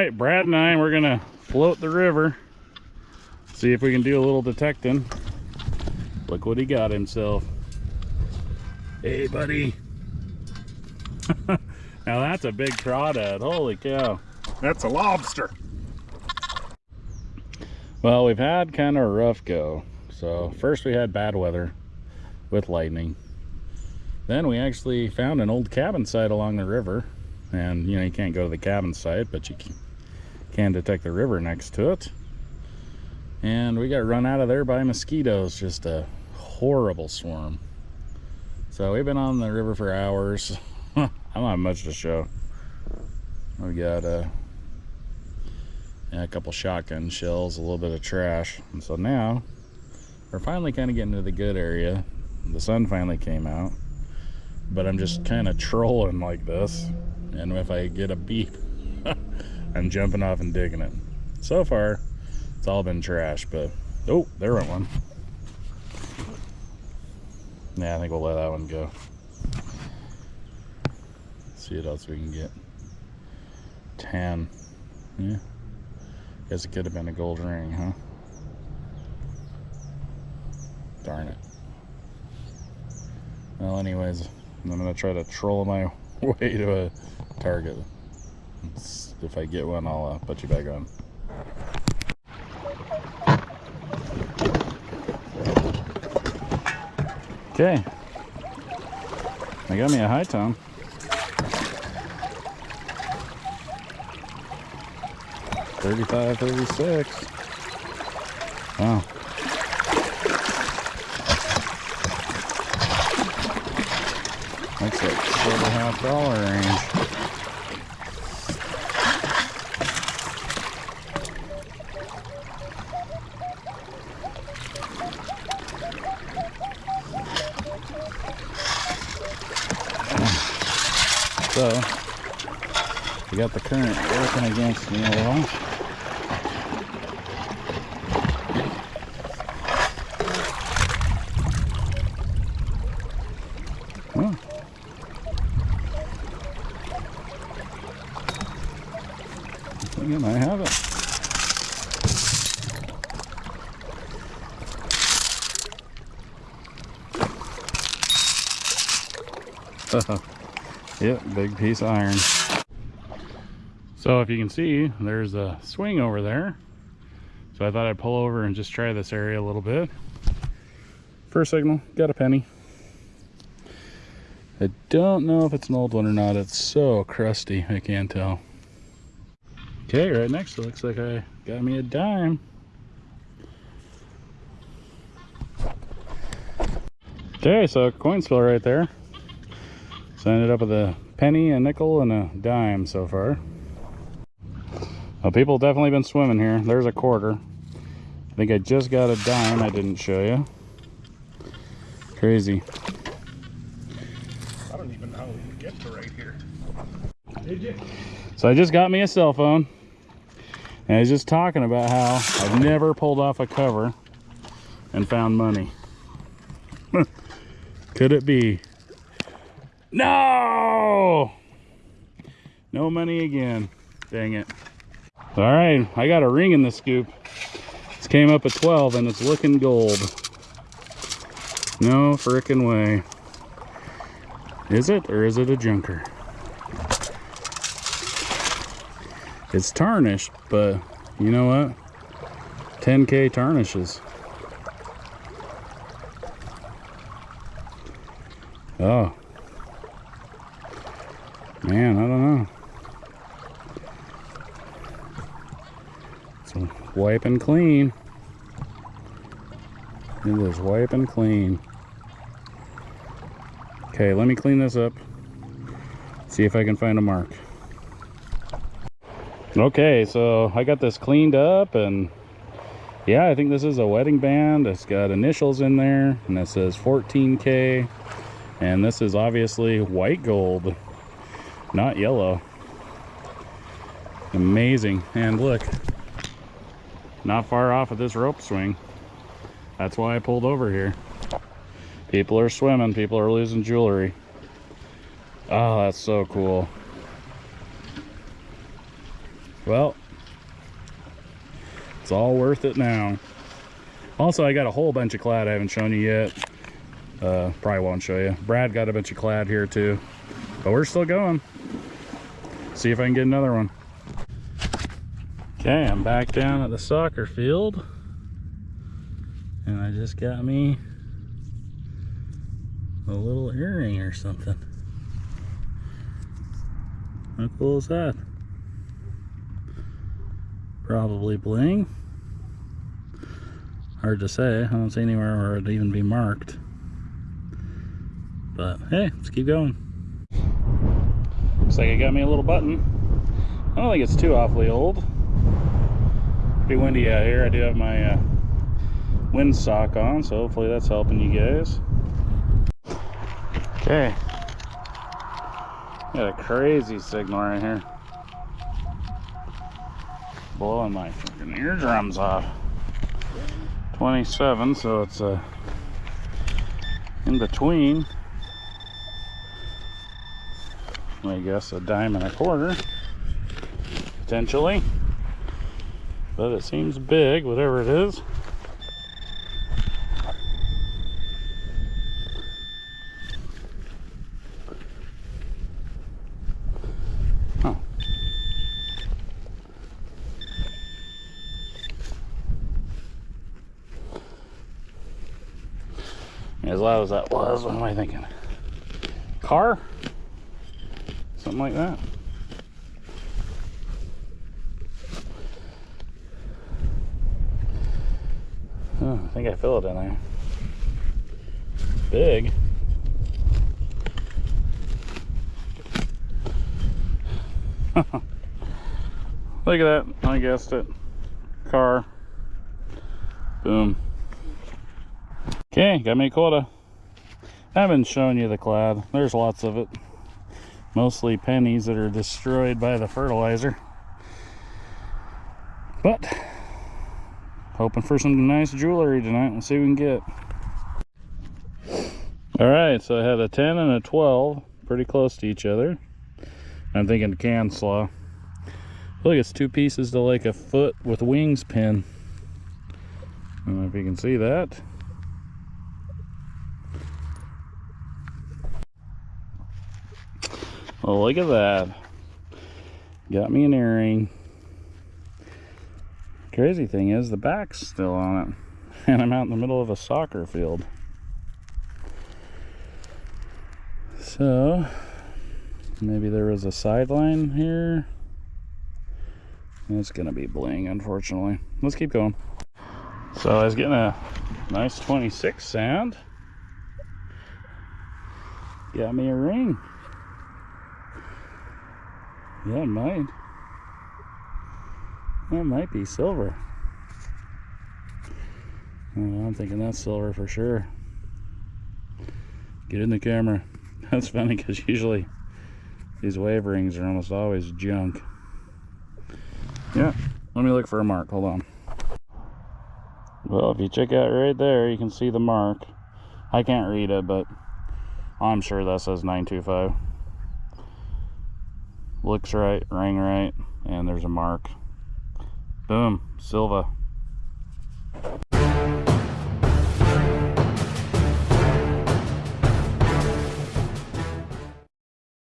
right, Brad and I, we're gonna float the river. See if we can do a little detecting. Look what he got himself. Hey, buddy. now that's a big crawdad. Holy cow. That's a lobster. Well, we've had kind of a rough go. So first we had bad weather with lightning. Then we actually found an old cabin site along the river. And you know, you can't go to the cabin site, but you can detect the river next to it. And we got run out of there by mosquitoes, just a horrible swarm. So we've been on the river for hours. I don't have much to show. We got uh, a couple shotgun shells, a little bit of trash. And so now we're finally kind of getting to the good area. The sun finally came out, but I'm just kind of trolling like this. And if I get a beep, I'm jumping off and digging it. So far, it's all been trash, but oh, there went one. Yeah, I think we'll let that one go. see what else we can get. 10. Yeah. Guess it could have been a gold ring, huh? Darn it. Well, anyways, I'm going to try to troll my way to a target. If I get one, I'll uh, put you back on. Okay. I got me a high tone. Thirty-five, thirty-six. Wow. That's like four and a half dollar range. So, we got the current working against me a little. It. Yep, big piece of iron. So if you can see, there's a swing over there. So I thought I'd pull over and just try this area a little bit. First signal, got a penny. I don't know if it's an old one or not. It's so crusty, I can't tell. Okay, right next it looks like I got me a dime. Okay, so coin spill right there. So I ended up with a penny, a nickel, and a dime so far. Well, people definitely been swimming here. There's a quarter. I think I just got a dime I didn't show you. Crazy. I don't even know how we get to right here. Did you? So I just got me a cell phone. And I was just talking about how I've never pulled off a cover and found money. Could it be? No! No money again. Dang it. All right, I got a ring in the scoop. This came up at 12 and it's looking gold. No frickin' way. Is it or is it a junker? It's tarnished, but you know what? 10K tarnishes. Oh, Man, I don't know. Wiping clean. it is wiping clean. Okay, let me clean this up. See if I can find a mark. Okay, so I got this cleaned up and yeah, I think this is a wedding band. It's got initials in there and it says 14K. And this is obviously white gold not yellow amazing and look not far off of this rope swing that's why I pulled over here people are swimming people are losing jewelry oh that's so cool Well, it's all worth it now. Also, I got a whole bunch of clad I haven't shown you yet. Uh, probably won't show you. Brad got a bunch of clad here too. But we're still going. See if I can get another one. Okay, I'm back down at the soccer field. And I just got me a little earring or something. How cool is that? Probably bling. Hard to say. I don't see anywhere where it'd even be marked. But hey, let's keep going. Looks like I got me a little button. I don't think it's too awfully old. Pretty windy out here. I do have my uh, wind sock on, so hopefully that's helping you guys. Okay. Got a crazy signal right here. Blowing my freaking eardrums off. 27, so it's uh, in between. I guess a dime and a quarter, potentially. But it seems big, whatever it is. Huh. As loud as that was, what am I thinking? Car? Something like that. Oh, I think I feel it in there. Big. Look at that. I guessed it. Car. Boom. Okay, got me a quota. I haven't shown you the clad. There's lots of it. Mostly pennies that are destroyed by the fertilizer. But, hoping for some nice jewelry tonight. We'll see what we can get. Alright, so I had a 10 and a 12. Pretty close to each other. I'm thinking can slaw. Look, it's two pieces to like a foot with wings pin. I don't know if you can see that. Oh, look at that. Got me an earring. Crazy thing is the back's still on it. And I'm out in the middle of a soccer field. So, maybe there was a sideline here. It's gonna be bling, unfortunately. Let's keep going. So I was getting a nice 26 sound. Got me a ring. Yeah, it might. That might be silver. Oh, I'm thinking that's silver for sure. Get in the camera. That's funny because usually these wave rings are almost always junk. Yeah, let me look for a mark. Hold on. Well, if you check out right there, you can see the mark. I can't read it, but I'm sure that says 925 looks right, ring right, and there's a mark. Boom, Silva.